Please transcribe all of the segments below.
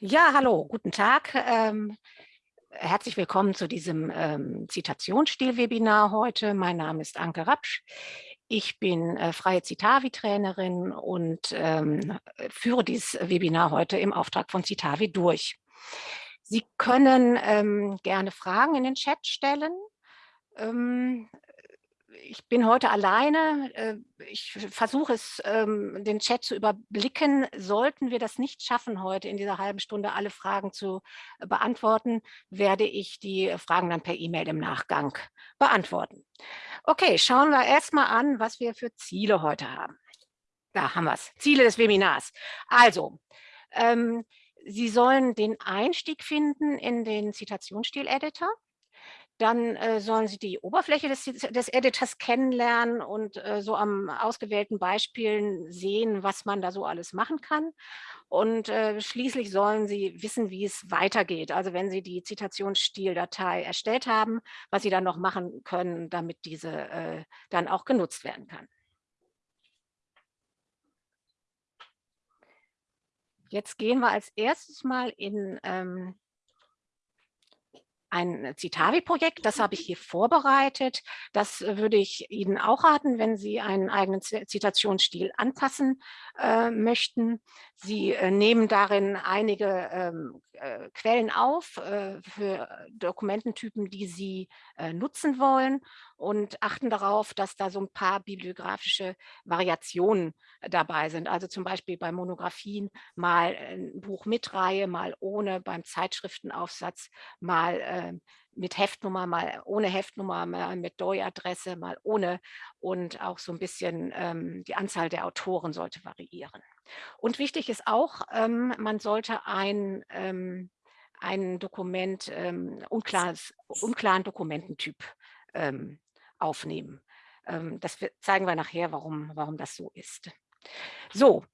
Ja, hallo, guten Tag. Ähm, herzlich willkommen zu diesem ähm, Zitationsstil-Webinar heute. Mein Name ist Anke Rapsch. Ich bin äh, freie Citavi-Trainerin und ähm, führe dieses Webinar heute im Auftrag von Citavi durch. Sie können ähm, gerne Fragen in den Chat stellen. Ich bin heute alleine. Äh, ich versuche es, ähm, den Chat zu überblicken. Sollten wir das nicht schaffen, heute in dieser halben Stunde alle Fragen zu äh, beantworten, werde ich die Fragen dann per E-Mail im Nachgang beantworten. Okay, schauen wir erstmal an, was wir für Ziele heute haben. Da haben wir es. Ziele des Webinars. Also, ähm, Sie sollen den Einstieg finden in den Zitationsstil-Editor. Dann äh, sollen Sie die Oberfläche des, des Editors kennenlernen und äh, so am ausgewählten Beispielen sehen, was man da so alles machen kann. Und äh, schließlich sollen Sie wissen, wie es weitergeht. Also wenn Sie die Zitationsstildatei erstellt haben, was Sie dann noch machen können, damit diese äh, dann auch genutzt werden kann. Jetzt gehen wir als erstes mal in ähm, ein Citavi-Projekt, das habe ich hier vorbereitet. Das würde ich Ihnen auch raten, wenn Sie einen eigenen Zitationsstil anpassen äh, möchten. Sie äh, nehmen darin einige ähm, äh, Quellen auf äh, für Dokumententypen, die Sie äh, nutzen wollen und achten darauf, dass da so ein paar bibliografische Variationen dabei sind. Also zum Beispiel bei Monographien mal ein Buch mit Reihe, mal ohne, beim Zeitschriftenaufsatz mal äh, mit Heftnummer, mal ohne Heftnummer, mal mit DOI-Adresse, mal ohne und auch so ein bisschen ähm, die Anzahl der Autoren sollte variieren. Und wichtig ist auch, ähm, man sollte ein, ähm, ein Dokument, ähm, unklares, unklaren Dokumententyp ähm, aufnehmen. Ähm, das zeigen wir nachher, warum, warum das so ist. So,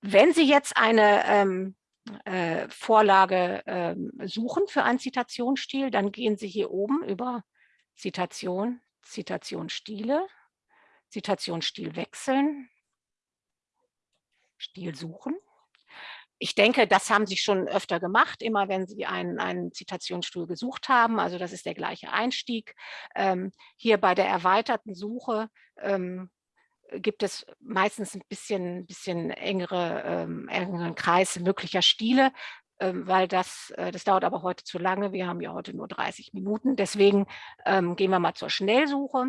wenn Sie jetzt eine ähm, äh, Vorlage äh, suchen für einen Zitationsstil, dann gehen Sie hier oben über Zitation, Zitationsstile, Zitationsstil wechseln, Stil suchen. Ich denke, das haben Sie schon öfter gemacht, immer wenn Sie einen, einen Zitationsstuhl gesucht haben. Also das ist der gleiche Einstieg. Ähm, hier bei der erweiterten Suche ähm, gibt es meistens ein bisschen, bisschen engere, ähm, engeren Kreis möglicher Stile, ähm, weil das, äh, das dauert aber heute zu lange. Wir haben ja heute nur 30 Minuten. Deswegen ähm, gehen wir mal zur Schnellsuche.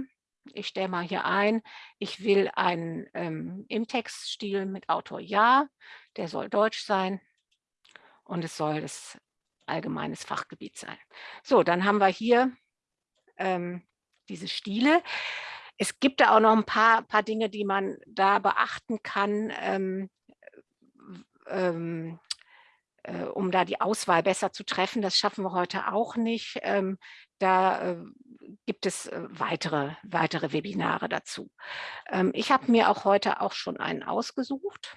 Ich stelle mal hier ein, ich will einen ähm, im Textstil mit Autor Ja, der soll Deutsch sein und es soll das allgemeines Fachgebiet sein. So, dann haben wir hier ähm, diese Stile. Es gibt da auch noch ein paar, paar Dinge, die man da beachten kann, ähm, ähm, äh, um da die Auswahl besser zu treffen. Das schaffen wir heute auch nicht. Ähm, da äh, gibt es äh, weitere, weitere Webinare dazu. Ähm, ich habe mir auch heute auch schon einen ausgesucht.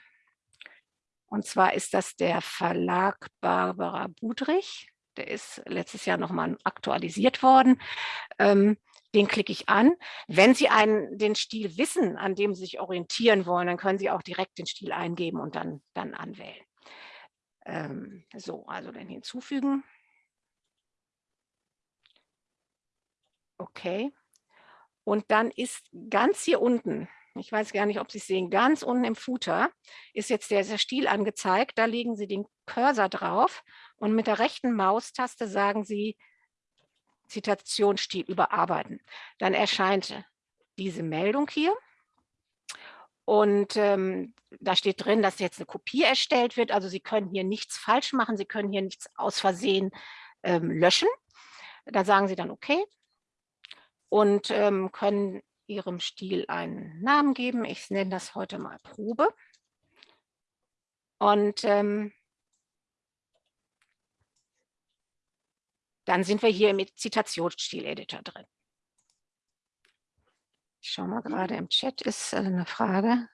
Und zwar ist das der Verlag Barbara Budrich. Der ist letztes Jahr nochmal aktualisiert worden. Ähm, den klicke ich an. Wenn Sie einen, den Stil wissen, an dem Sie sich orientieren wollen, dann können Sie auch direkt den Stil eingeben und dann, dann anwählen. Ähm, so, also dann hinzufügen. Okay. Und dann ist ganz hier unten, ich weiß gar nicht, ob Sie es sehen, ganz unten im Footer ist jetzt der, der Stil angezeigt. Da legen Sie den Cursor drauf und mit der rechten Maustaste sagen Sie Zitationsstil überarbeiten. Dann erscheint diese Meldung hier. Und ähm, da steht drin, dass jetzt eine Kopie erstellt wird. Also Sie können hier nichts falsch machen. Sie können hier nichts aus Versehen ähm, löschen. Da sagen Sie dann okay und ähm, können Ihrem Stil einen Namen geben. Ich nenne das heute mal Probe. Und ähm, dann sind wir hier im Zitationsstil-Editor drin. Ich schaue mal gerade im Chat, ist äh, eine Frage.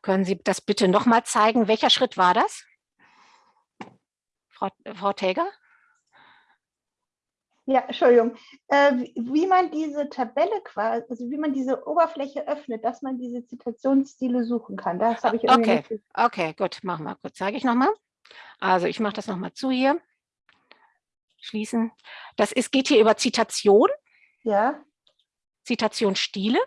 Können Sie das bitte nochmal zeigen? Welcher Schritt war das? Frau, Frau Täger? Ja, Entschuldigung. Äh, wie man diese Tabelle quasi, also wie man diese Oberfläche öffnet, dass man diese Zitationsstile suchen kann. Das habe ich irgendwie Okay, okay, gut, machen wir kurz. Zeige ich nochmal. Also ich mache das nochmal zu hier. Schließen. Das ist, geht hier über Zitation. Ja. Zitationsstile.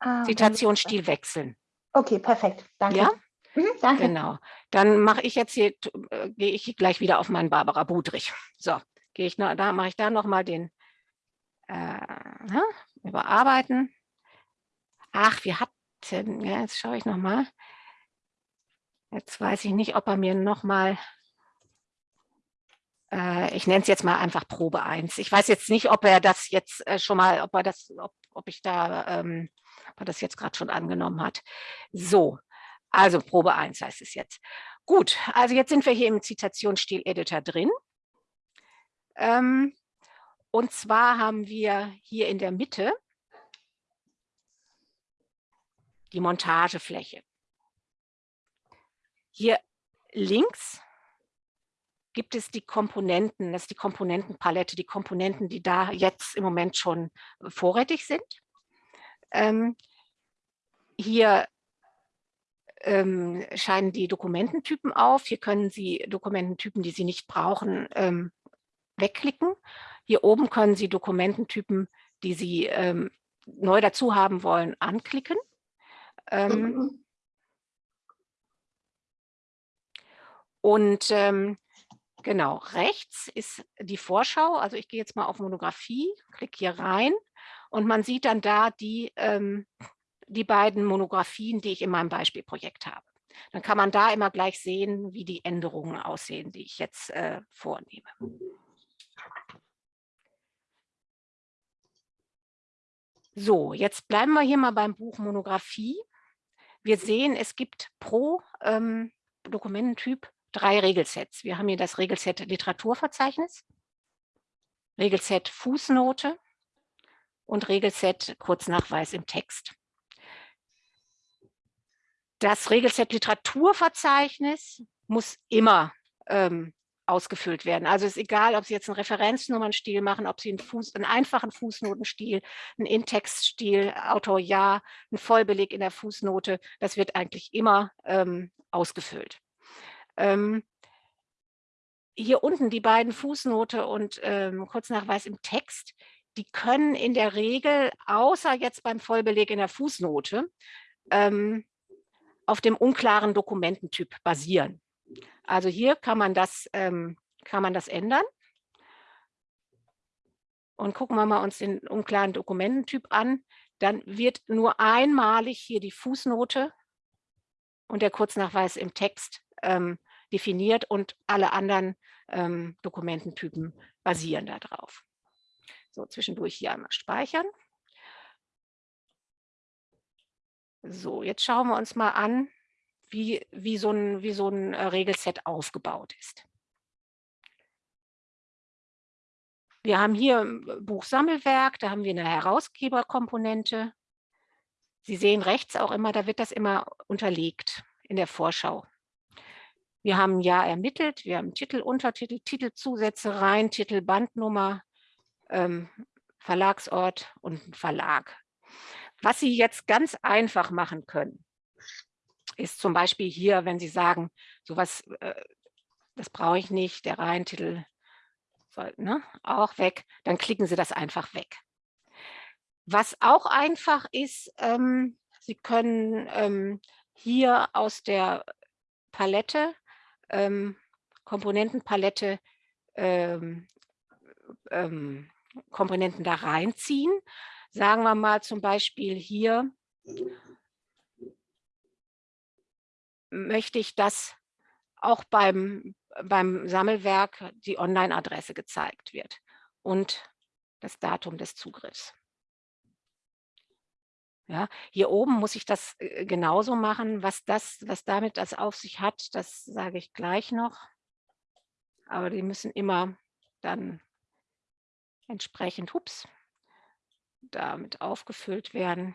Ah, Zitationsstil wechseln. Okay, perfekt. Danke. Ja? Mhm, danke. Genau. Dann mache ich jetzt hier, äh, gehe ich gleich wieder auf meinen Barbara Budrich. So, gehe ich noch, da mache ich da nochmal den äh, ne, überarbeiten. Ach, wir hatten, ja, jetzt schaue ich nochmal. Jetzt weiß ich nicht, ob er mir nochmal, äh, ich nenne es jetzt mal einfach Probe 1. Ich weiß jetzt nicht, ob er das jetzt äh, schon mal, ob er das, ob, ob ich da, ähm, ob er das jetzt gerade schon angenommen hat. So, also Probe 1 heißt es jetzt. Gut, also jetzt sind wir hier im Zitationsstil-Editor drin. Ähm, und zwar haben wir hier in der Mitte die Montagefläche. Hier links gibt es die Komponenten, das ist die Komponentenpalette, die Komponenten, die da jetzt im Moment schon vorrätig sind. Ähm, hier ähm, scheinen die Dokumententypen auf. Hier können Sie Dokumententypen, die Sie nicht brauchen, ähm, wegklicken. Hier oben können Sie Dokumententypen, die Sie ähm, neu dazu haben wollen, anklicken. Ähm, und ähm, genau, rechts ist die Vorschau. Also ich gehe jetzt mal auf Monographie, klicke hier rein und man sieht dann da die ähm, die beiden Monographien, die ich in meinem Beispielprojekt habe. Dann kann man da immer gleich sehen, wie die Änderungen aussehen, die ich jetzt äh, vornehme. So, jetzt bleiben wir hier mal beim Buch Monographie. Wir sehen, es gibt pro ähm, Dokumententyp drei Regelsets. Wir haben hier das Regelset Literaturverzeichnis, Regelset Fußnote und Regelset Kurznachweis im Text. Das Regelset Literaturverzeichnis muss immer ähm, ausgefüllt werden. Also es ist egal, ob Sie jetzt einen Referenznummernsstil machen, ob Sie einen, Fuß, einen einfachen Fußnotenstil, einen Intextstil, Autor ja, einen Vollbeleg in der Fußnote, das wird eigentlich immer ähm, ausgefüllt. Ähm, hier unten die beiden Fußnote und ähm, Kurznachweis im Text, die können in der Regel, außer jetzt beim Vollbeleg in der Fußnote, ähm, auf dem unklaren Dokumententyp basieren. Also hier kann man das, ähm, kann man das ändern. Und gucken wir mal uns den unklaren Dokumententyp an. Dann wird nur einmalig hier die Fußnote und der Kurznachweis im Text ähm, definiert und alle anderen ähm, Dokumententypen basieren darauf. So, zwischendurch hier einmal speichern. So, jetzt schauen wir uns mal an, wie, wie, so, ein, wie so ein äh, Regelset aufgebaut ist. Wir haben hier ein Buchsammelwerk, da haben wir eine Herausgeberkomponente. Sie sehen rechts auch immer, da wird das immer unterlegt in der Vorschau. Wir haben ja ermittelt, wir haben Titel, Untertitel, Titelzusätze rein, Titel, Bandnummer, ähm, Verlagsort und Verlag. Was Sie jetzt ganz einfach machen können, ist zum Beispiel hier, wenn Sie sagen, sowas, äh, das brauche ich nicht, der Reihentitel soll ne, auch weg, dann klicken Sie das einfach weg. Was auch einfach ist, ähm, Sie können ähm, hier aus der Palette, ähm, Komponentenpalette, ähm, ähm, Komponenten da reinziehen Sagen wir mal zum Beispiel hier, möchte ich, dass auch beim, beim Sammelwerk die Online-Adresse gezeigt wird und das Datum des Zugriffs. Ja, hier oben muss ich das äh, genauso machen. Was, das, was damit das auf sich hat, das sage ich gleich noch. Aber die müssen immer dann entsprechend, hups, damit aufgefüllt werden.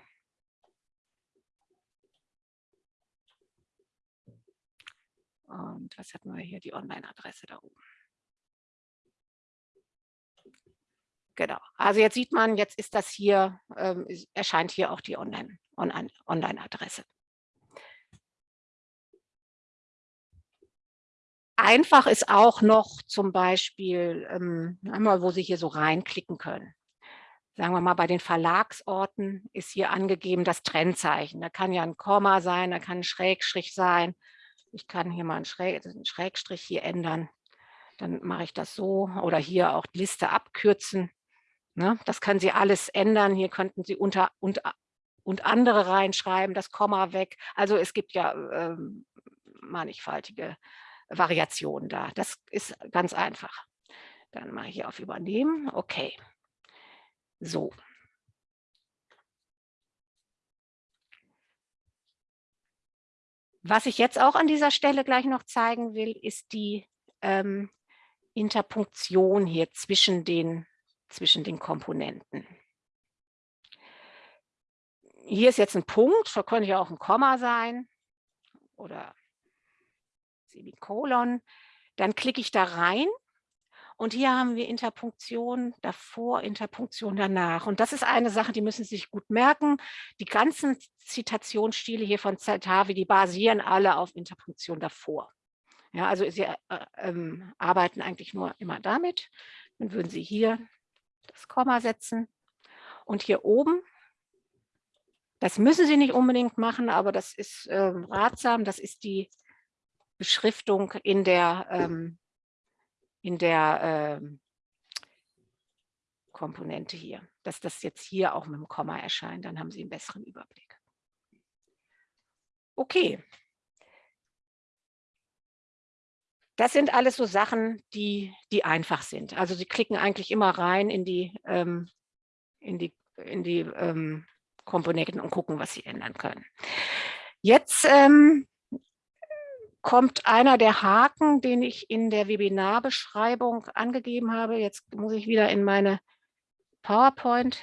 Und was hatten wir hier? Die Online-Adresse da oben. Genau. Also jetzt sieht man, jetzt ist das hier, ähm, erscheint hier auch die Online-Adresse. Einfach ist auch noch zum Beispiel, ähm, einmal, wo Sie hier so reinklicken können. Sagen wir mal, bei den Verlagsorten ist hier angegeben das Trennzeichen. Da kann ja ein Komma sein, da kann ein Schrägstrich sein. Ich kann hier mal einen, Schräg, einen Schrägstrich hier ändern. Dann mache ich das so oder hier auch Liste abkürzen. Ne? Das kann Sie alles ändern. Hier könnten Sie unter und, und andere reinschreiben, das Komma weg. Also es gibt ja ähm, mannigfaltige Variationen da. Das ist ganz einfach. Dann mache ich hier auf Übernehmen. Okay. So. Was ich jetzt auch an dieser Stelle gleich noch zeigen will, ist die ähm, Interpunktion hier zwischen den, zwischen den Komponenten. Hier ist jetzt ein Punkt, da könnte ja auch ein Komma sein oder Semikolon. Dann klicke ich da rein und hier haben wir Interpunktion davor, Interpunktion danach. Und das ist eine Sache, die müssen Sie sich gut merken. Die ganzen Zitationsstile hier von Zaltavi, die basieren alle auf Interpunktion davor. Ja, also Sie äh, ähm, arbeiten eigentlich nur immer damit. Dann würden Sie hier das Komma setzen und hier oben, das müssen Sie nicht unbedingt machen, aber das ist äh, ratsam, das ist die Beschriftung in der, ähm, in der ähm, Komponente hier, dass das jetzt hier auch mit dem Komma erscheint, dann haben Sie einen besseren Überblick. Okay. Das sind alles so Sachen, die, die einfach sind. Also Sie klicken eigentlich immer rein in die, ähm, in die, in die ähm, Komponenten und gucken, was Sie ändern können. Jetzt ähm, kommt einer der Haken, den ich in der Webinarbeschreibung angegeben habe. Jetzt muss ich wieder in meine PowerPoint.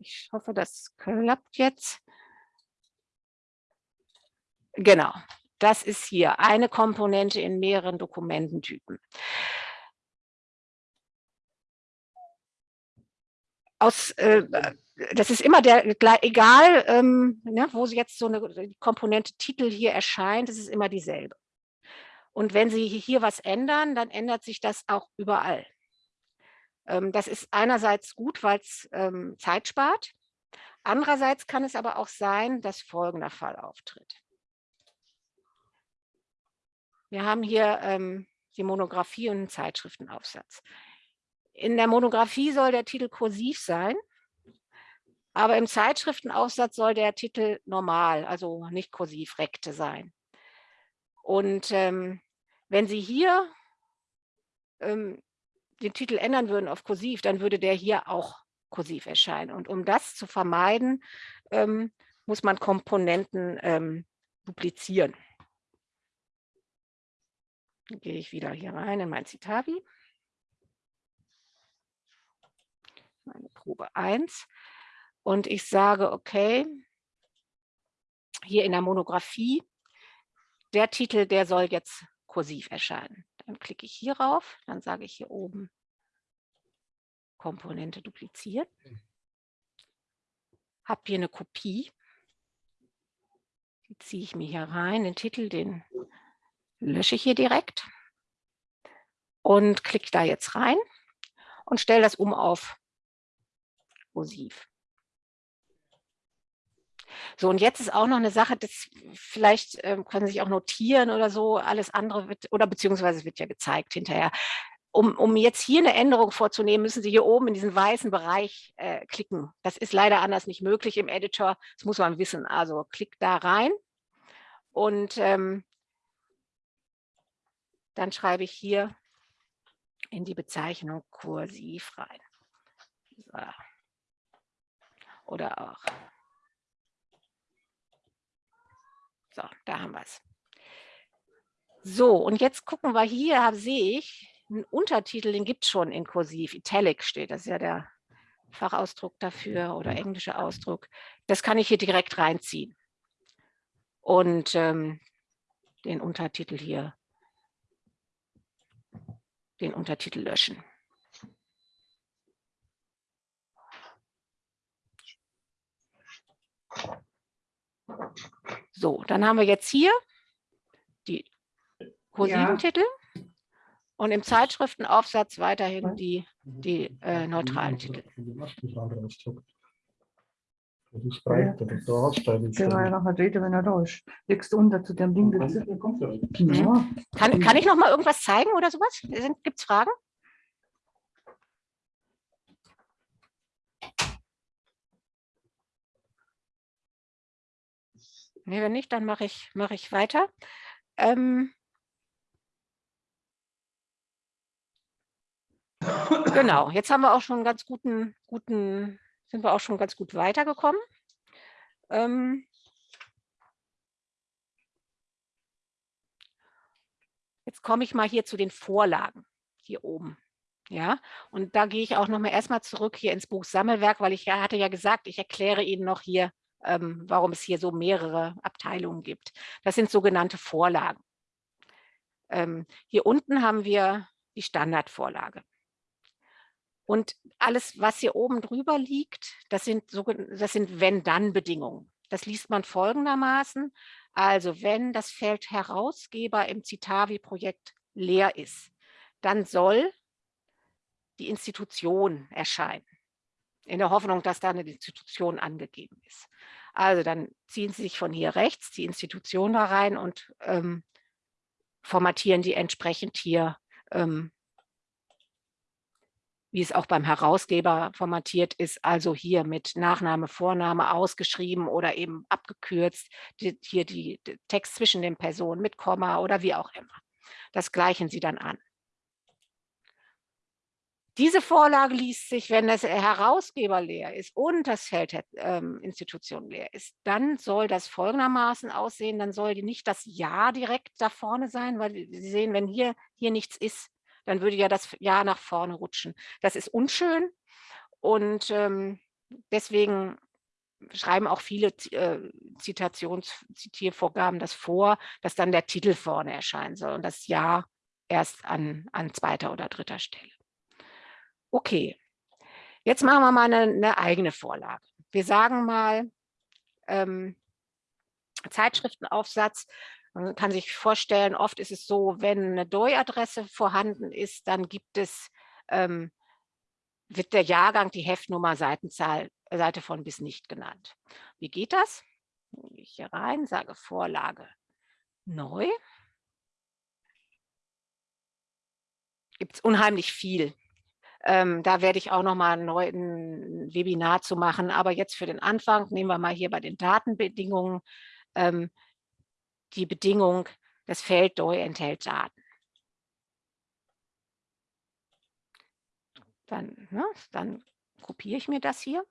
Ich hoffe, das klappt jetzt. Genau, das ist hier eine Komponente in mehreren Dokumententypen. Aus, äh, das ist immer der, egal, ähm, ne, wo sie jetzt so eine Komponente Titel hier erscheint, es ist immer dieselbe. Und wenn Sie hier was ändern, dann ändert sich das auch überall. Ähm, das ist einerseits gut, weil es ähm, Zeit spart. Andererseits kann es aber auch sein, dass folgender Fall auftritt. Wir haben hier ähm, die Monographie und einen Zeitschriftenaufsatz. In der Monographie soll der Titel kursiv sein. Aber im Zeitschriftenaufsatz soll der Titel normal, also nicht kursiv rekte sein. Und ähm, wenn Sie hier ähm, den Titel ändern würden auf kursiv, dann würde der hier auch kursiv erscheinen. Und um das zu vermeiden, ähm, muss man Komponenten ähm, duplizieren. Dann gehe ich wieder hier rein in mein Citavi. Meine Probe 1 und ich sage, okay, hier in der Monographie, der Titel, der soll jetzt kursiv erscheinen. Dann klicke ich hier rauf, dann sage ich hier oben Komponente duplizieren. Habe hier eine Kopie. Die ziehe ich mir hier rein, den Titel, den lösche ich hier direkt und klicke da jetzt rein und stelle das um auf kursiv. So, und jetzt ist auch noch eine Sache, das vielleicht ähm, können Sie sich auch notieren oder so, alles andere wird, oder beziehungsweise wird ja gezeigt hinterher. Um, um jetzt hier eine Änderung vorzunehmen, müssen Sie hier oben in diesen weißen Bereich äh, klicken. Das ist leider anders nicht möglich im Editor, das muss man wissen. Also klick da rein und ähm, dann schreibe ich hier in die Bezeichnung kursiv rein. So. Oder auch So, da haben wir es. So, und jetzt gucken wir hier, sehe ich einen Untertitel, den gibt es schon in Kursiv, Italic steht, das ist ja der Fachausdruck dafür oder englische Ausdruck. Das kann ich hier direkt reinziehen und ähm, den Untertitel hier, den Untertitel löschen. So, dann haben wir jetzt hier die kursiven ja. Titel. Und im Zeitschriftenaufsatz weiterhin die, die äh, neutralen Titel. Das ist breit, ja. da aussteigen. Der war ja nachher reden, wenn er da ist. Legst du unter zu dem Ding. Ja. Kann, kann ich noch mal irgendwas zeigen oder sowas? Gibt es Fragen? Nee, wenn nicht, dann mache ich, mache ich weiter. Ähm, genau, jetzt haben wir auch schon ganz guten, guten, sind wir auch schon ganz gut weitergekommen. Ähm, jetzt komme ich mal hier zu den Vorlagen, hier oben. Ja, und da gehe ich auch noch mal erstmal zurück hier ins Buch Sammelwerk, weil ich hatte ja gesagt, ich erkläre Ihnen noch hier ähm, warum es hier so mehrere Abteilungen gibt. Das sind sogenannte Vorlagen. Ähm, hier unten haben wir die Standardvorlage. Und alles, was hier oben drüber liegt, das sind, das sind Wenn-Dann-Bedingungen. Das liest man folgendermaßen. Also wenn das Feld Herausgeber im Citavi-Projekt leer ist, dann soll die Institution erscheinen in der Hoffnung, dass da eine Institution angegeben ist. Also dann ziehen Sie sich von hier rechts die Institution da rein und ähm, formatieren die entsprechend hier, ähm, wie es auch beim Herausgeber formatiert ist, also hier mit Nachname, Vorname ausgeschrieben oder eben abgekürzt, die, hier die, die Text zwischen den Personen mit Komma oder wie auch immer. Das gleichen Sie dann an. Diese Vorlage liest sich, wenn das Herausgeber leer ist und das Feld ähm, leer ist, dann soll das folgendermaßen aussehen, dann soll nicht das Ja direkt da vorne sein, weil Sie sehen, wenn hier, hier nichts ist, dann würde ja das Ja nach vorne rutschen. Das ist unschön und ähm, deswegen schreiben auch viele äh, Zitations Zitiervorgaben das vor, dass dann der Titel vorne erscheinen soll und das Ja erst an, an zweiter oder dritter Stelle. Okay, jetzt machen wir mal eine, eine eigene Vorlage. Wir sagen mal, ähm, Zeitschriftenaufsatz, man kann sich vorstellen, oft ist es so, wenn eine DOI-Adresse vorhanden ist, dann gibt es, ähm, wird der Jahrgang, die Heftnummer, Seitenzahl, Seite von bis nicht genannt. Wie geht das? Gehe ich hier rein, sage Vorlage neu. Gibt es unheimlich viel. Ähm, da werde ich auch noch mal ein, ein Webinar zu machen. Aber jetzt für den Anfang nehmen wir mal hier bei den Datenbedingungen ähm, die Bedingung, das Feld DOI enthält Daten. Dann, ne, dann kopiere ich mir das hier.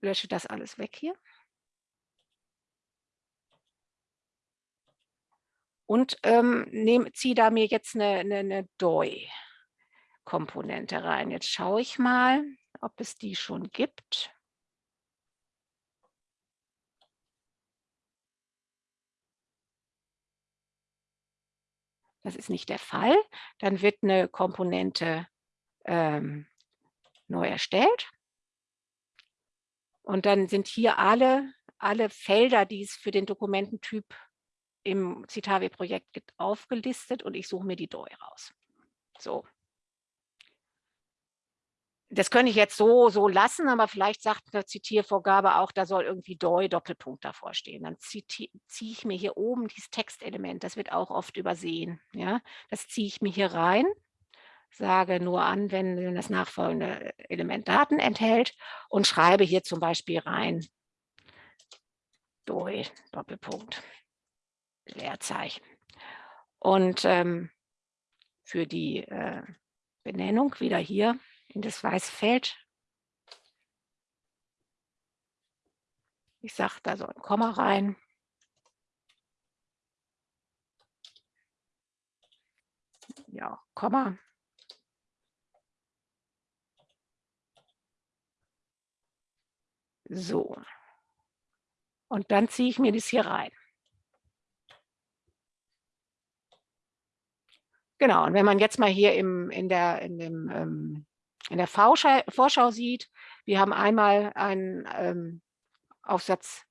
Lösche das alles weg hier. Und ähm, ziehe da mir jetzt eine, eine, eine DOI-Komponente rein. Jetzt schaue ich mal, ob es die schon gibt. Das ist nicht der Fall. Dann wird eine Komponente ähm, neu erstellt. Und dann sind hier alle, alle Felder, die es für den Dokumententyp im Citavi-Projekt aufgelistet und ich suche mir die DOI raus. So. Das könnte ich jetzt so, so lassen, aber vielleicht sagt eine Zitiervorgabe auch, da soll irgendwie DOI Doppelpunkt davor stehen. Dann ziehe ich mir hier oben dieses Textelement, das wird auch oft übersehen. Ja? Das ziehe ich mir hier rein, sage nur an, wenn das nachfolgende Element Daten enthält und schreibe hier zum Beispiel rein DOI Doppelpunkt. Leerzeichen. Und ähm, für die äh, Benennung wieder hier in das weiße Feld. Ich sage da so ein Komma rein. Ja, Komma. So. Und dann ziehe ich mir das hier rein. Genau, und wenn man jetzt mal hier im, in der, in dem, ähm, in der Vorschau, sieht, wir haben einmal einen ähm, Aufsatz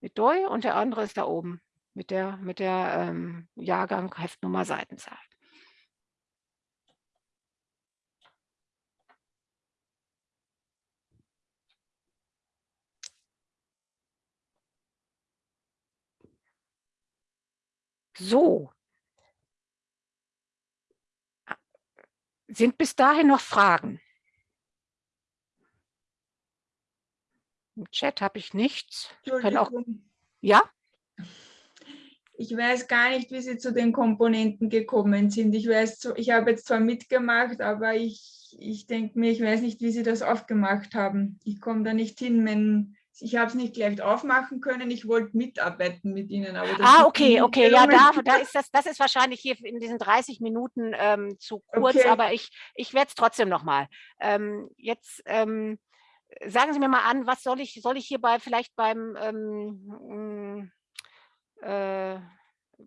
mit DOI und der andere ist da oben mit der, mit der ähm, Jahrgang, Heftnummer, Seitenzahl. So. Sind bis dahin noch Fragen? Im Chat habe ich nichts. Können auch, ja? Ich weiß gar nicht, wie Sie zu den Komponenten gekommen sind. Ich weiß, ich habe jetzt zwar mitgemacht, aber ich, ich denke mir, ich weiß nicht, wie Sie das aufgemacht haben. Ich komme da nicht hin, wenn ich habe es nicht gleich aufmachen können. Ich wollte mitarbeiten mit Ihnen. ah, okay, okay. Ja, da, da ist das, das ist wahrscheinlich hier in diesen 30 Minuten ähm, zu kurz, okay. aber ich, ich werde es trotzdem nochmal. Ähm, jetzt ähm, sagen Sie mir mal an, was soll ich, soll ich hierbei vielleicht beim ähm, äh,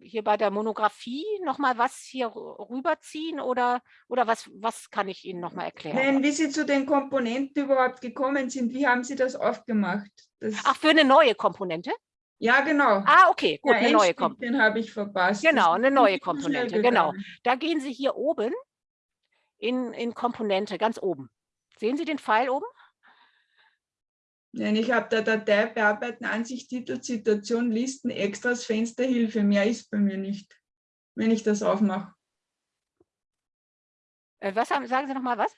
hier bei der Monographie noch mal was hier rüberziehen oder, oder was, was kann ich Ihnen noch mal erklären? Nein, wie Sie zu den Komponenten überhaupt gekommen sind, wie haben Sie das aufgemacht? Das Ach, für eine neue Komponente? Ja, genau. Ah, okay, gut, ja, eine neue Komponente. Den habe ich verpasst. Genau, eine neue Komponente, genau. Da gehen Sie hier oben in, in Komponente, ganz oben. Sehen Sie den Pfeil oben? Nein, ich habe da Datei bearbeiten, Ansicht, Titel, Situation, Listen, Extras, Fenster, Hilfe. Mehr ist bei mir nicht, wenn ich das aufmache. Äh, was haben, sagen Sie noch mal was?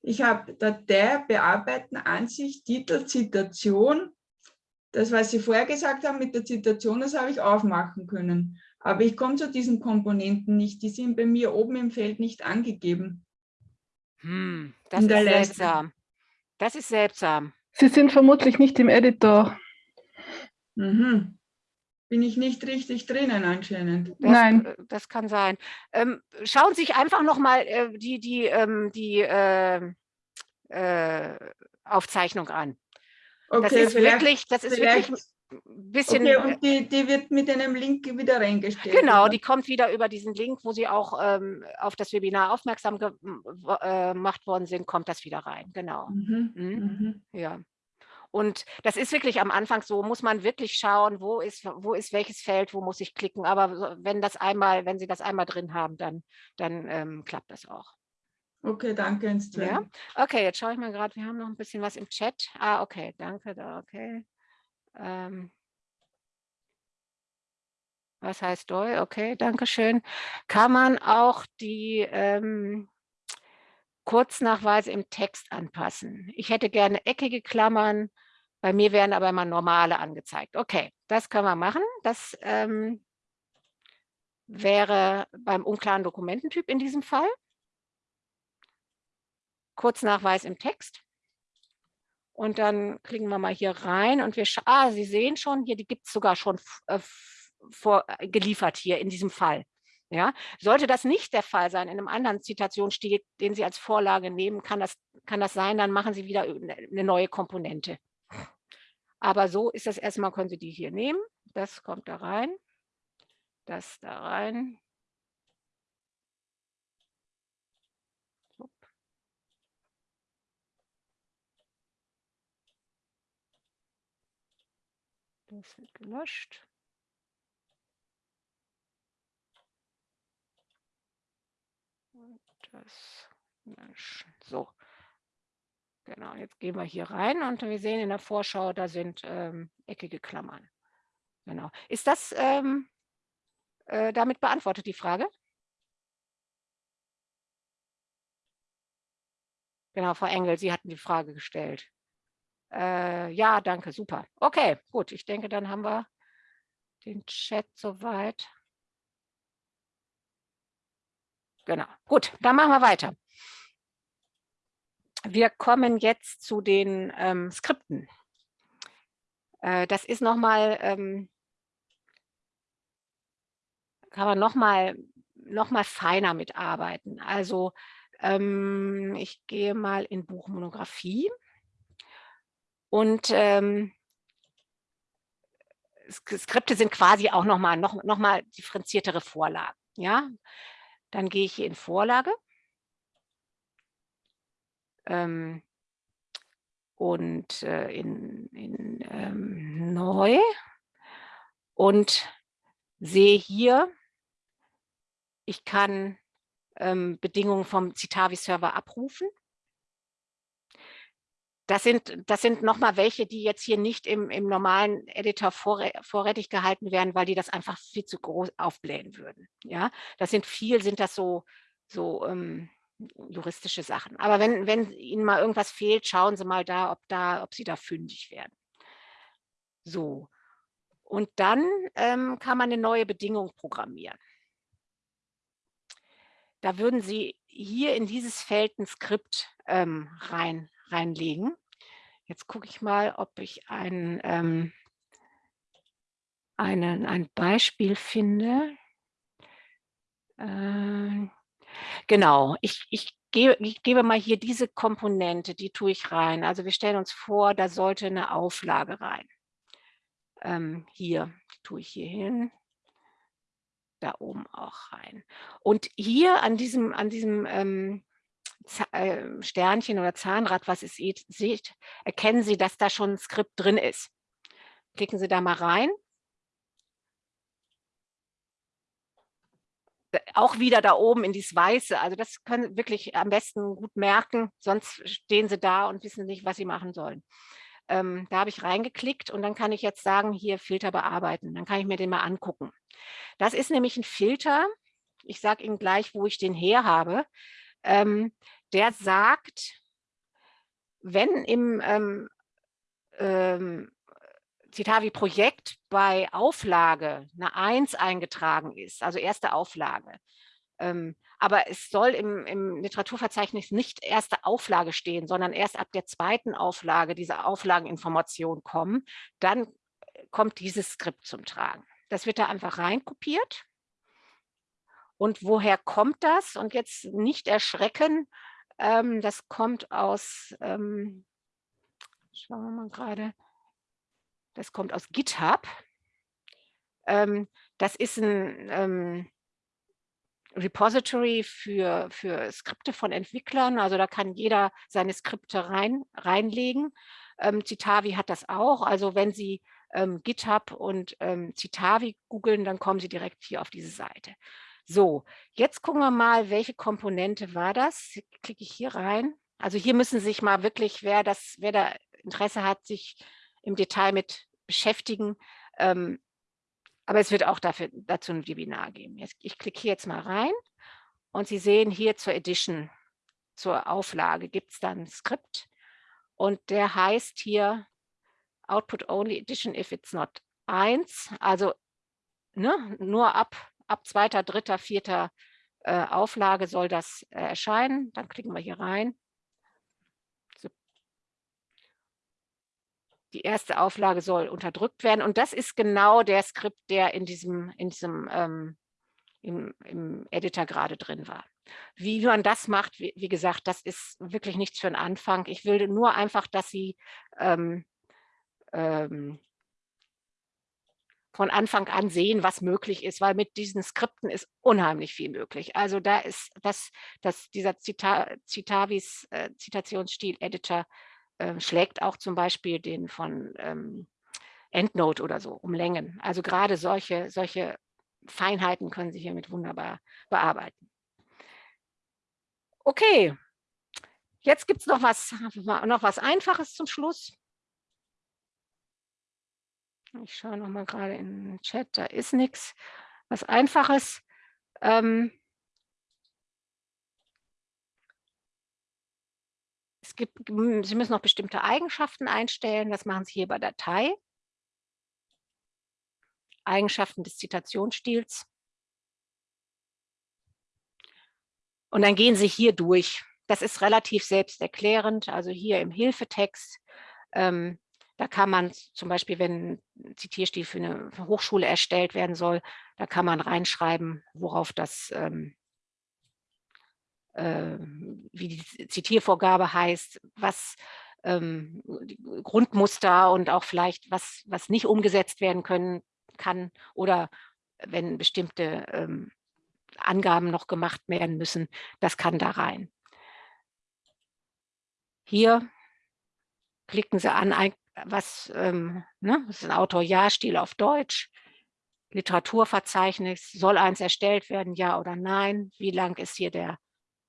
Ich habe Datei bearbeiten, Ansicht, Titel, Zitation. Das, was Sie vorher gesagt haben mit der Zitation, das habe ich aufmachen können. Aber ich komme zu diesen Komponenten nicht. Die sind bei mir oben im Feld nicht angegeben. Hm, das ist seltsam. Das ist seltsam. Sie sind vermutlich nicht im Editor. Mhm. Bin ich nicht richtig drinnen anscheinend? Das, Nein. Äh, das kann sein. Ähm, schauen Sie sich einfach nochmal äh, die, die, ähm, die äh, äh, Aufzeichnung an. Okay, das ist wirklich, das ist wirklich bisschen. Okay, und die, die wird mit einem Link wieder reingestellt. Genau, oder? die kommt wieder über diesen Link, wo Sie auch ähm, auf das Webinar aufmerksam äh, gemacht worden sind, kommt das wieder rein. Genau. Mhm, mhm. Mhm. Ja. Und das ist wirklich am Anfang so, muss man wirklich schauen, wo ist, wo ist welches Feld, wo muss ich klicken. Aber wenn das einmal, wenn Sie das einmal drin haben, dann, dann ähm, klappt das auch. Okay, danke. Ja? Okay, jetzt schaue ich mal gerade, wir haben noch ein bisschen was im Chat. Ah, okay, danke, okay. Ähm, was heißt DOI? Okay, danke schön. Kann man auch die ähm, Kurznachweise im Text anpassen? Ich hätte gerne eckige Klammern, bei mir werden aber immer normale angezeigt. Okay, das können wir machen. Das ähm, wäre beim unklaren Dokumententyp in diesem Fall. Kurznachweis im Text. Und dann klicken wir mal hier rein und wir ah, Sie sehen schon, hier die gibt es sogar schon äh, vor, äh, geliefert hier in diesem Fall. Ja, sollte das nicht der Fall sein, in einem anderen Zitationsstil, den Sie als Vorlage nehmen, kann das, kann das sein, dann machen Sie wieder eine neue Komponente. Aber so ist das erstmal, können Sie die hier nehmen. Das kommt da rein, das da rein, Das wird gelöscht. Und das löschen. So. Genau, jetzt gehen wir hier rein und wir sehen in der Vorschau, da sind ähm, eckige Klammern. Genau. Ist das ähm, äh, damit beantwortet, die Frage? Genau, Frau Engel, Sie hatten die Frage gestellt. Äh, ja, danke, super. Okay, gut. Ich denke, dann haben wir den Chat soweit. Genau, gut, dann machen wir weiter. Wir kommen jetzt zu den ähm, Skripten. Äh, das ist nochmal, ähm, kann man nochmal noch mal feiner mitarbeiten. Also ähm, ich gehe mal in Buchmonographie. Und ähm, Skripte sind quasi auch nochmal noch, noch mal differenziertere Vorlagen. Ja? Dann gehe ich hier in Vorlage. Ähm, und äh, in, in ähm, Neu. und sehe hier, ich kann ähm, Bedingungen vom Citavi-Server abrufen. Das sind, das sind nochmal welche, die jetzt hier nicht im, im normalen Editor vorrätig gehalten werden, weil die das einfach viel zu groß aufblähen würden. Ja, das sind viel, sind das so, so ähm, juristische Sachen. Aber wenn, wenn Ihnen mal irgendwas fehlt, schauen Sie mal da, ob, da, ob Sie da fündig werden. So, und dann ähm, kann man eine neue Bedingung programmieren. Da würden Sie hier in dieses Feld ein Skript ähm, rein, reinlegen. Jetzt gucke ich mal, ob ich ein, ähm, einen, ein Beispiel finde. Äh, genau, ich, ich, gebe, ich gebe mal hier diese Komponente, die tue ich rein. Also wir stellen uns vor, da sollte eine Auflage rein. Ähm, hier, tue ich hier hin da oben auch rein. Und hier an diesem, an diesem ähm, äh, Sternchen oder Zahnrad, was es seht, erkennen Sie, dass da schon ein Skript drin ist. Klicken Sie da mal rein. Auch wieder da oben in dieses Weiße. Also das können Sie wirklich am besten gut merken, sonst stehen Sie da und wissen nicht, was Sie machen sollen. Ähm, da habe ich reingeklickt und dann kann ich jetzt sagen, hier Filter bearbeiten. Dann kann ich mir den mal angucken. Das ist nämlich ein Filter, ich sage Ihnen gleich, wo ich den her habe, ähm, der sagt, wenn im ähm, ähm, Citavi-Projekt bei Auflage eine 1 eingetragen ist, also erste Auflage, ähm, aber es soll im, im, Literaturverzeichnis nicht erste Auflage stehen, sondern erst ab der zweiten Auflage diese Auflageninformation kommen, dann kommt dieses Skript zum Tragen. Das wird da einfach reinkopiert. Und woher kommt das? Und jetzt nicht erschrecken, ähm, das kommt aus, ähm, schauen wir mal gerade, das kommt aus GitHub. Ähm, das ist ein ähm, Repository für, für Skripte von Entwicklern. Also da kann jeder seine Skripte rein, reinlegen. Ähm, Citavi hat das auch. Also wenn Sie ähm, GitHub und Citavi googeln, dann kommen Sie direkt hier auf diese Seite. So, jetzt gucken wir mal, welche Komponente war das? Klicke ich hier rein. Also hier müssen sich mal wirklich, wer das, wer da Interesse hat, sich im Detail mit beschäftigen. Ähm, aber es wird auch dafür, dazu ein Webinar geben. Ich klicke hier jetzt mal rein und Sie sehen hier zur Edition, zur Auflage gibt es dann ein Skript und der heißt hier Output Only Edition if it's not 1, also ne, nur ab, ab zweiter, dritter, vierter äh, Auflage soll das äh, erscheinen. Dann klicken wir hier rein. Die erste Auflage soll unterdrückt werden und das ist genau der Skript, der in diesem, in diesem ähm, im, im Editor gerade drin war. Wie man das macht, wie, wie, gesagt, das ist wirklich nichts für einen Anfang. Ich will nur einfach, dass Sie ähm, ähm, von Anfang an sehen, was möglich ist, weil mit diesen Skripten ist unheimlich viel möglich. Also da ist das, das dieser Cita, Citavis äh, Zitationsstil-Editor äh, schlägt auch zum Beispiel den von ähm, EndNote oder so um Längen. Also gerade solche, solche Feinheiten können Sie hiermit wunderbar bearbeiten. Okay, jetzt gibt es noch was, noch was Einfaches zum Schluss. Ich schaue noch mal gerade in den Chat, da ist nichts. Was Einfaches. Ähm, es gibt, Sie müssen noch bestimmte Eigenschaften einstellen. Das machen Sie hier bei Datei. Eigenschaften des Zitationsstils. Und dann gehen Sie hier durch. Das ist relativ selbsterklärend. Also hier im Hilfetext ähm, da kann man zum Beispiel, wenn ein Zitierstil für eine Hochschule erstellt werden soll, da kann man reinschreiben, worauf das, ähm, äh, wie die Zitiervorgabe heißt, was ähm, Grundmuster und auch vielleicht was, was nicht umgesetzt werden können kann oder wenn bestimmte ähm, Angaben noch gemacht werden müssen, das kann da rein. Hier klicken Sie an was, ähm, ne, ist ein Autor-Ja-Stil auf Deutsch. Literaturverzeichnis, soll eins erstellt werden, ja oder nein? Wie lang ist hier der,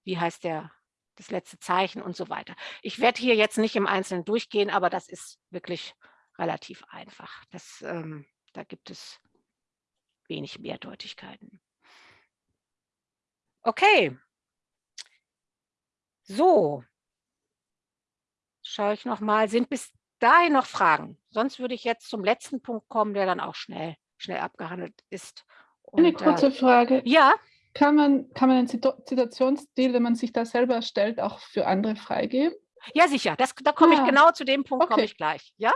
wie heißt der, das letzte Zeichen und so weiter. Ich werde hier jetzt nicht im Einzelnen durchgehen, aber das ist wirklich relativ einfach. Das, ähm, da gibt es wenig Mehrdeutigkeiten. Okay. So. Schaue ich noch mal, sind bis dahin noch Fragen? Sonst würde ich jetzt zum letzten Punkt kommen, der dann auch schnell, schnell abgehandelt ist. Und, Eine kurze äh, Frage. Ja. Kann man, kann man einen Zitationsstil, wenn man sich da selber erstellt, auch für andere freigeben? Ja, sicher. Das, da komme ja. ich genau zu dem Punkt, okay. komme ich gleich. Ja,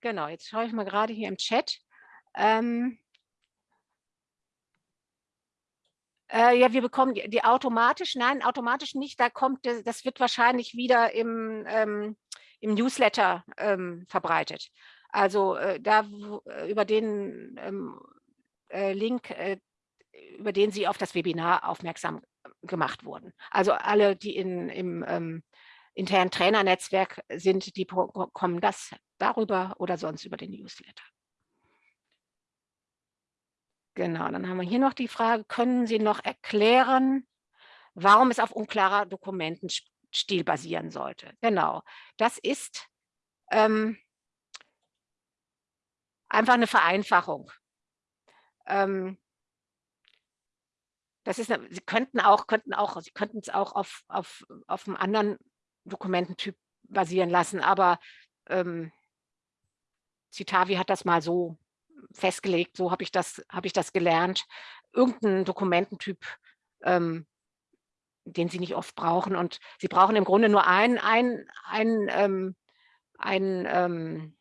genau. Jetzt schaue ich mal gerade hier im Chat. Ähm, äh, ja, wir bekommen die, die, automatisch, nein, automatisch nicht. Da kommt, das wird wahrscheinlich wieder im, ähm, im Newsletter ähm, verbreitet. Also äh, da äh, über den ähm, äh, Link, äh, über den Sie auf das Webinar aufmerksam gemacht wurden. Also alle, die in, im ähm, internen Trainernetzwerk sind, die bekommen das darüber oder sonst über den Newsletter. Genau, dann haben wir hier noch die Frage, können Sie noch erklären, warum es auf unklarer Dokumentenstil basieren sollte? Genau, das ist ähm, einfach eine Vereinfachung. Ähm, das ist, eine, Sie könnten auch, könnten auch, Sie könnten es auch auf, auf, auf einem anderen Dokumententyp basieren lassen, aber ähm, Citavi hat das mal so festgelegt, so habe ich das, habe ich das gelernt. Irgendein Dokumententyp, ähm, den Sie nicht oft brauchen. Und Sie brauchen im Grunde nur ein, ein, ein, ähm, ein ähm,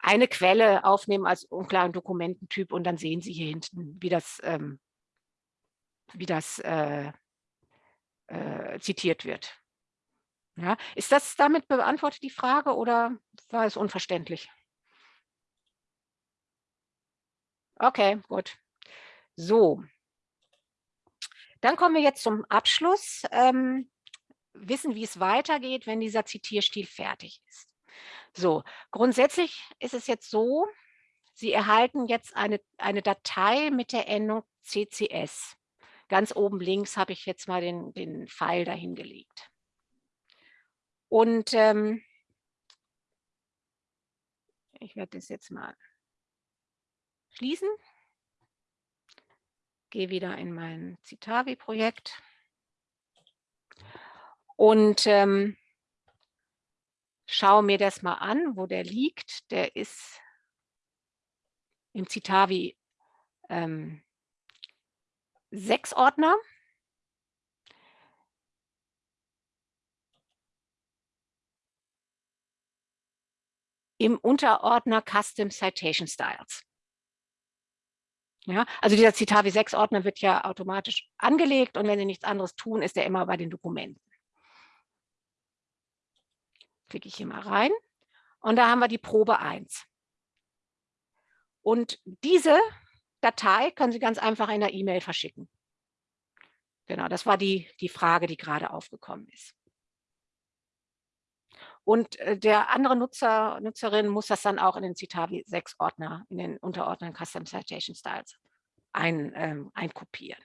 eine Quelle aufnehmen als unklaren Dokumententyp und dann sehen Sie hier hinten, wie das, ähm, wie das äh, äh, zitiert wird. Ja, ist das damit beantwortet die Frage oder war es unverständlich? Okay, gut. So. Dann kommen wir jetzt zum Abschluss. Ähm, wissen, wie es weitergeht, wenn dieser Zitierstil fertig ist. So, grundsätzlich ist es jetzt so, Sie erhalten jetzt eine, eine Datei mit der Endung CCS. Ganz oben links habe ich jetzt mal den, den Pfeil dahin gelegt. Und ähm, ich werde das jetzt mal schließen. Gehe wieder in mein Citavi-Projekt. Und ähm, schaue mir das mal an, wo der liegt. Der ist im Citavi ähm, sechs Ordner. Im Unterordner Custom Citation Styles. Ja, also dieser Citavi 6 Ordner wird ja automatisch angelegt und wenn Sie nichts anderes tun, ist er immer bei den Dokumenten klicke ich hier mal rein und da haben wir die Probe 1. Und diese Datei können Sie ganz einfach in der E-Mail verschicken. Genau, das war die, die Frage, die gerade aufgekommen ist. Und äh, der andere Nutzer, Nutzerin muss das dann auch in den Citavi 6 Ordner, in den Unterordnern Custom Citation Styles ein, ähm, einkopieren.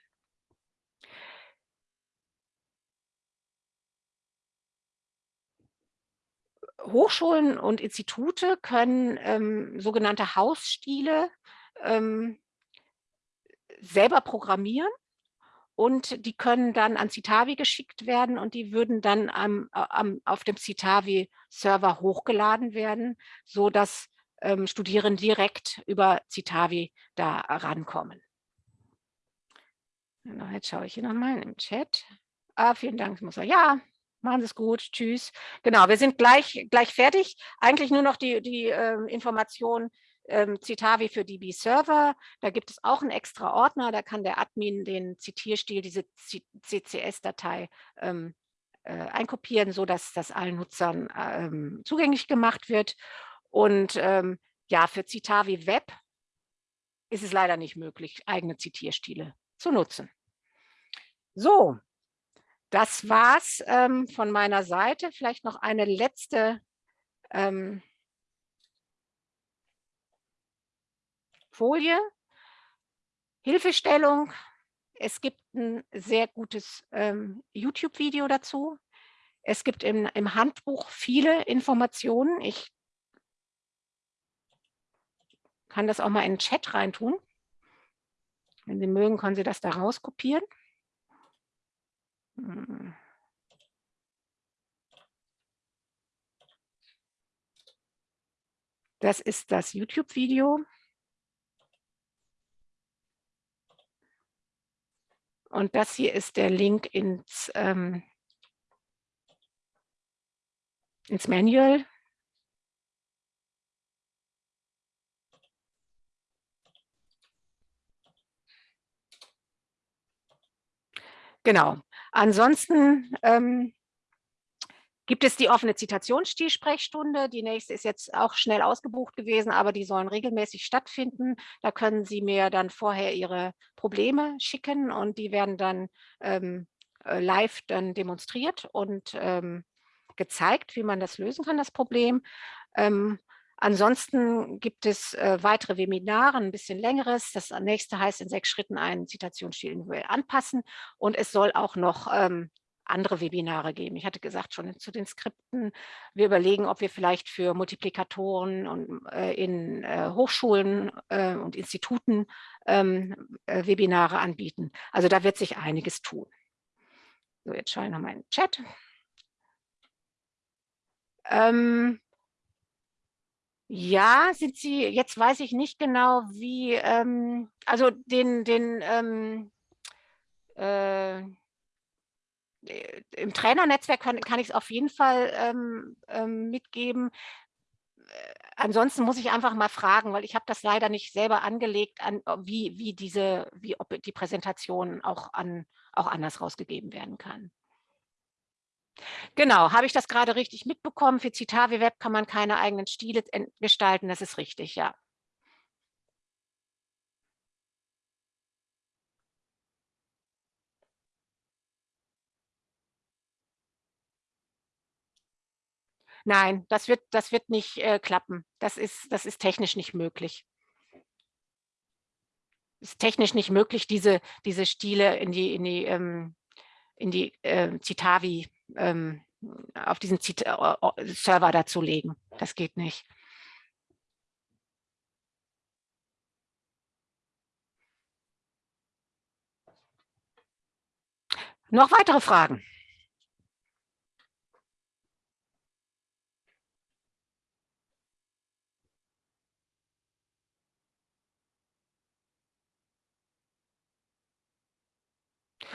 Hochschulen und Institute können ähm, sogenannte Hausstile ähm, selber programmieren und die können dann an Citavi geschickt werden und die würden dann am, am, auf dem Citavi-Server hochgeladen werden, sodass ähm, Studierende direkt über Citavi da rankommen. Jetzt schaue ich hier nochmal im Chat. Ah, vielen Dank, muss. Ja, Machen Sie es gut. Tschüss. Genau, wir sind gleich, gleich fertig. Eigentlich nur noch die, die äh, Information ähm, Citavi für DB Server. Da gibt es auch einen extra Ordner. Da kann der Admin den Zitierstil, diese CCS-Datei ähm, äh, einkopieren, sodass das allen Nutzern ähm, zugänglich gemacht wird. Und ähm, ja, für Citavi Web ist es leider nicht möglich, eigene Zitierstile zu nutzen. So, das war's ähm, von meiner Seite. Vielleicht noch eine letzte ähm, Folie. Hilfestellung. Es gibt ein sehr gutes ähm, YouTube-Video dazu. Es gibt im, im Handbuch viele Informationen. Ich kann das auch mal in den Chat reintun. Wenn Sie mögen, können Sie das da rauskopieren. Hm. Das ist das YouTube-Video. Und das hier ist der Link ins, ähm, ins Manual. Genau. Ansonsten ähm, gibt es die offene Zitationsstil-Sprechstunde. Die nächste ist jetzt auch schnell ausgebucht gewesen, aber die sollen regelmäßig stattfinden. Da können Sie mir dann vorher Ihre Probleme schicken und die werden dann ähm, äh, live dann demonstriert und ähm, gezeigt, wie man das lösen kann, das Problem. Ähm, Ansonsten gibt es äh, weitere Webinare, ein bisschen längeres. Das nächste heißt in sechs Schritten einen Zitationsstil individuell anpassen. Und es soll auch noch ähm, andere Webinare geben. Ich hatte gesagt schon zu den Skripten, wir überlegen, ob wir vielleicht für Multiplikatoren und, äh, in äh, Hochschulen äh, und Instituten ähm, äh, Webinare anbieten. Also da wird sich einiges tun. So, jetzt schaue ich noch mal in den Chat. Ähm, ja, sind Sie, jetzt weiß ich nicht genau, wie, ähm, also den, den ähm, äh, im Trainernetzwerk kann, kann ich es auf jeden Fall ähm, ähm, mitgeben. Äh, ansonsten muss ich einfach mal fragen, weil ich habe das leider nicht selber angelegt, an, wie, wie diese, wie ob die Präsentation auch, an, auch anders rausgegeben werden kann. Genau, habe ich das gerade richtig mitbekommen? Für Citavi Web kann man keine eigenen Stile gestalten, das ist richtig, ja. Nein, das wird, das wird nicht äh, klappen. Das ist, das ist technisch nicht möglich. Ist technisch nicht möglich, diese, diese Stile in die, in die, ähm, in die äh, Citavi ähm, auf diesen Zita Server dazulegen. Das geht nicht. Noch weitere Fragen?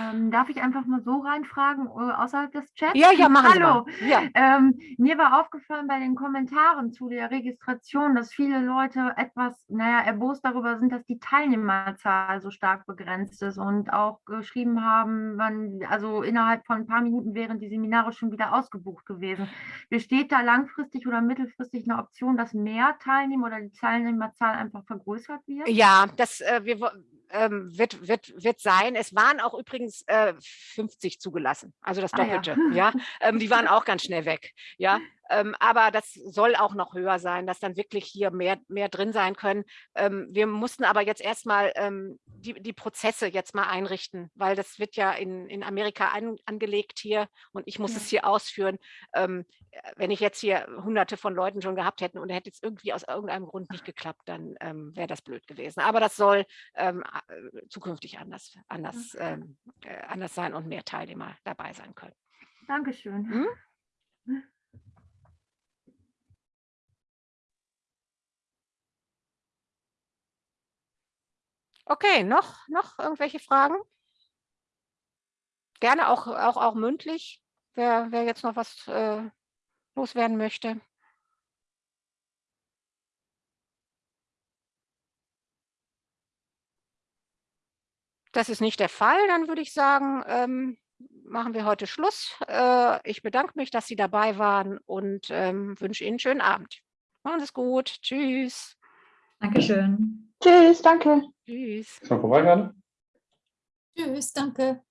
Ähm, darf ich einfach mal so reinfragen, äh, außerhalb des Chats? Ja, ja, machen Hallo. Ja. Ähm, mir war aufgefallen bei den Kommentaren zu der Registration, dass viele Leute etwas, naja, erbost darüber sind, dass die Teilnehmerzahl so stark begrenzt ist und auch geschrieben haben, wann, also innerhalb von ein paar Minuten wären die Seminare schon wieder ausgebucht gewesen. Besteht da langfristig oder mittelfristig eine Option, dass mehr Teilnehmer oder die Teilnehmerzahl einfach vergrößert wird? Ja, das, äh, wir, ähm, wird, wird, wird sein. Es waren auch übrigens äh, 50 zugelassen, also das Doppelte. Ah, ja. ja? Ähm, die waren auch ganz schnell weg. Ja, aber das soll auch noch höher sein, dass dann wirklich hier mehr, mehr drin sein können. Ähm, wir mussten aber jetzt erstmal ähm, die, die Prozesse jetzt mal einrichten, weil das wird ja in, in Amerika an, angelegt hier und ich muss ja. es hier ausführen. Ähm, wenn ich jetzt hier hunderte von Leuten schon gehabt hätten und hätte jetzt irgendwie aus irgendeinem Grund nicht geklappt, dann ähm, wäre das blöd gewesen. Aber das soll ähm, zukünftig anders, anders, äh, anders sein und mehr Teilnehmer dabei sein können. Dankeschön. Hm? Okay, noch, noch irgendwelche Fragen? Gerne auch, auch, auch mündlich, wer, wer jetzt noch was äh, loswerden möchte. Das ist nicht der Fall, dann würde ich sagen, ähm, machen wir heute Schluss. Äh, ich bedanke mich, dass Sie dabei waren und ähm, wünsche Ihnen einen schönen Abend. Machen Sie es gut. Tschüss. Dankeschön. Tschüss, danke. Tschüss. Mal vorbei gerade? Tschüss, danke.